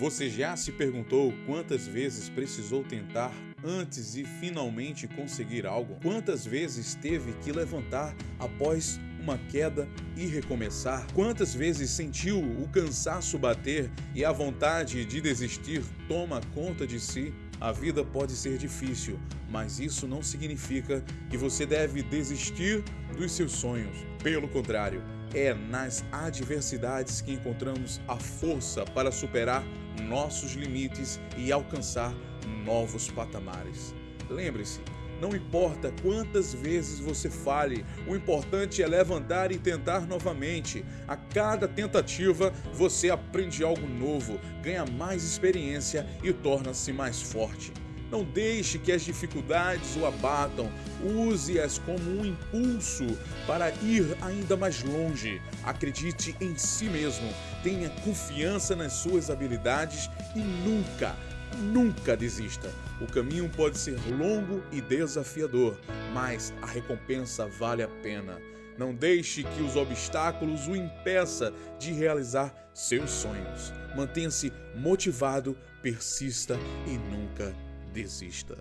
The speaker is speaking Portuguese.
Você já se perguntou quantas vezes precisou tentar antes e finalmente conseguir algo? Quantas vezes teve que levantar após uma queda e recomeçar? Quantas vezes sentiu o cansaço bater e a vontade de desistir toma conta de si? A vida pode ser difícil, mas isso não significa que você deve desistir dos seus sonhos. Pelo contrário, é nas adversidades que encontramos a força para superar nossos limites e alcançar novos patamares. Lembre-se, não importa quantas vezes você fale, o importante é levantar e tentar novamente. A cada tentativa, você aprende algo novo, ganha mais experiência e torna-se mais forte. Não deixe que as dificuldades o abatam. Use-as como um impulso para ir ainda mais longe. Acredite em si mesmo. Tenha confiança nas suas habilidades e nunca, nunca desista. O caminho pode ser longo e desafiador, mas a recompensa vale a pena. Não deixe que os obstáculos o impeça de realizar seus sonhos. Mantenha-se motivado, persista e nunca desista desista.